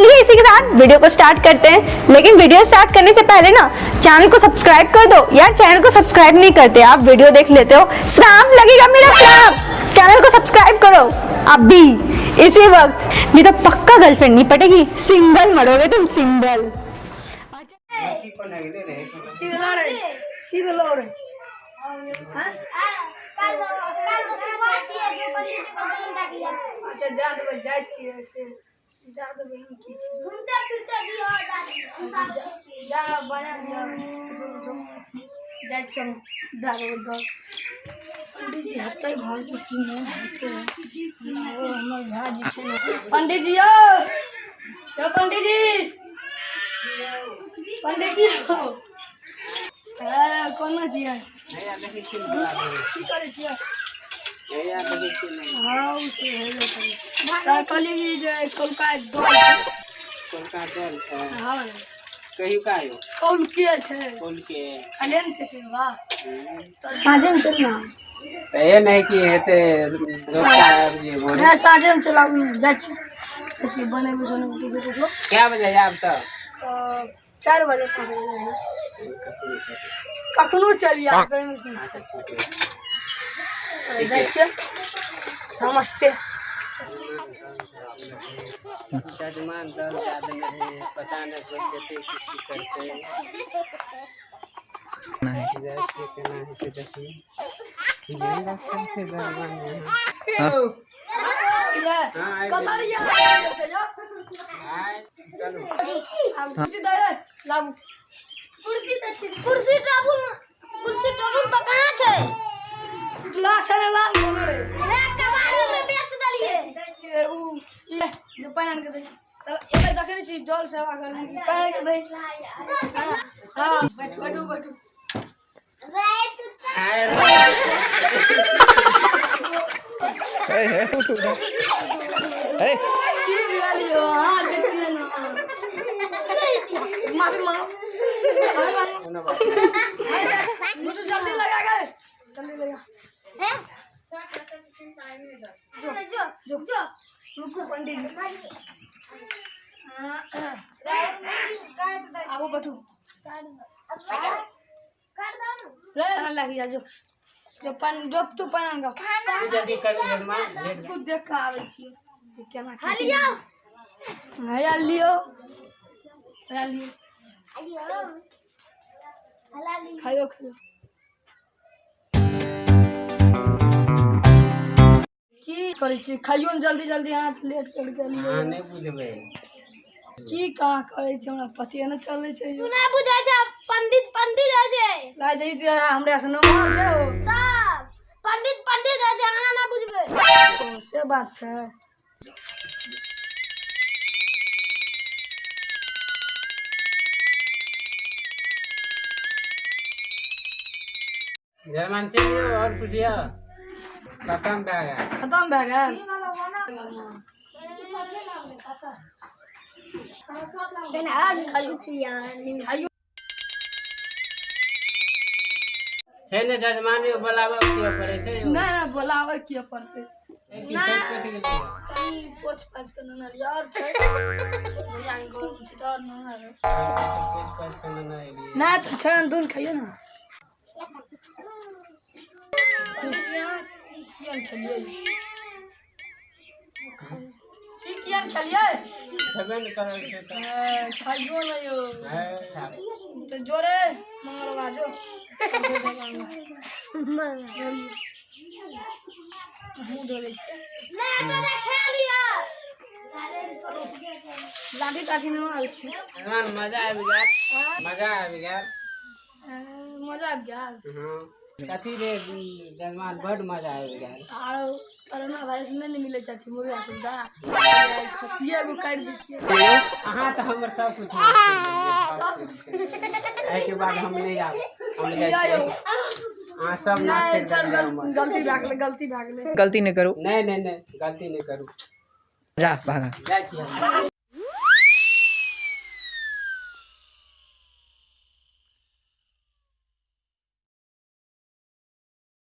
चलिए इसी के साथ वीडियो को स्टार्ट करते हैं। लेकिन वीडियो स्टार्ट करने से पहले ना चैनल को सब्सक्राइब कर दो। यार चैनल को सब्सक्राइब नहीं करते आप वीडियो देख लेते हो। स्लैम लगेगा मेरा स्लैम। चैनल को सब्सक्राइब करो। अभी इसी वक्त। नहीं तो पक्का गर्लफ्रेंड नहीं पटेगी। सिंगल मरोगे तुम सिंगल अच्छा जा जाए दादू बहन की घूमते फिरते भी हो दादू जा बना जा जो जो जा चम दारू दर पंडित जी हत्ते घर की की नहीं हत्ते हमारो हमर भा जी छे पंडित जी यो यो पंडित जी पंडित जी यो ए कोन जी है की करे छी हाँ उसे करी ता कहली कि जे कोलका दल। हाँ। कहियो का आयो? कौन के छै? बोल के अलेन छै से वाह तो साँझे में चलना ये नहीं कि हेते रोका साँझे में चला जाइ छी। बने में सोने में देखो तो क्या बजे तब तो चार बजे पाँच बजे कखनो चलिए छियै नमस्ते जजमान दल है। पता नहीं कोई कैसे करते जैसे केना है से देखिए ये रास्ता से जजमान है इले हाँ, आबि कतरिया से जो आय चलो अब खुशी दे रे लाबू कुर्सी त कुर्सी टेबुल कुर्सी टेबुल त कहाँ छै बोलो रे रे कबाड़ी में बेच दलिए ये उ जो पानी के दे चल ये देखे नहीं चीज़ जल सेवा करने की पानी के दे हाँ हाँ बैठू बैठू रे तू आय की बिया लियो हाँ देखिए ना माफ़ी मांगो माफ़ी मांगो मुझे जल्दी लगा गए जल्दी लगा हैं जो जो जो रुको पंडित जी। हाँ, आओ बैठू। काट दो काट दो ले खाना लग जा जो जो पान जो तू पान का जल्दी कर लेट कुछ देख के आवे छी। कि केना की हलियो हया लियो। हया लियो। हलियो हलाली खायो करै छी? खाइयो ने जल्दी जल्दी हाथ लेट कर के लियो हाँ नहीं बुझबे। की कहाँ करै छी हमरा? पते न चलै छै। तू नहीं बुझै छै पंडित पंडित है छै। लाग जाइ छै हमरा से नंबर छै ओ तब पंडित पंडित है छै अहाँ ना बुझबै। ओ, से बात छै। जजमान चलिए और पूछिए खत्म का गया खत्म भए गेल छै ने जजमान के बोलाबऽ के पड़े छै नहि नहि बोलाबै के पड़तै। की गेलै पोछ पाछ के ननर यार छै भैया के में छै और ननर कुछ पास करना नहीं एलिए नहि तऽ छै दूर खाइयो ने। कियन खेलियै की कियन खेलियै छबे न करल छै खाइयो ने यौ। है तऽ जोरे मंगलवा जो मुँह धोले। छियै नहीं तो ने लिया लाठी ताठी में आयल छी। जजमान मज़ा आबि गेल। मज़ा आबि गेल। मज़ा आबि गेल। हाँ कथी रे जजमान बड मज़ा आबि गेल। आरो कोरोना वायरस में नहीं मिले चाची मुर्गा खुदा खसिया को काट दी छियै। अहाँ तऽ हमर सब कुछ एहिके बाद हम नहीं आब हम अहाँ सब नहीं हमर। गलती भए गेलै गलती भए गेलै। गलती नहीं करो। नहीं नहीं नहीं गलती नहीं करू। जा भागा। छी हम